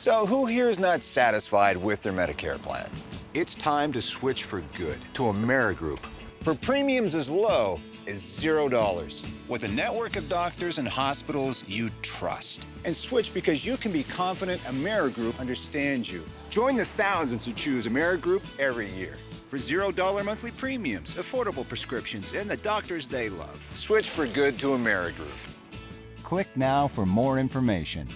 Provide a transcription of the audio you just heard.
So who here is not satisfied with their Medicare plan? It's time to switch for good to Amerigroup. For premiums as low as zero dollars. With a network of doctors and hospitals you trust. And switch because you can be confident Amerigroup understands you. Join the thousands who choose Amerigroup every year. For zero dollar monthly premiums, affordable prescriptions, and the doctors they love. Switch for good to Amerigroup. Click now for more information.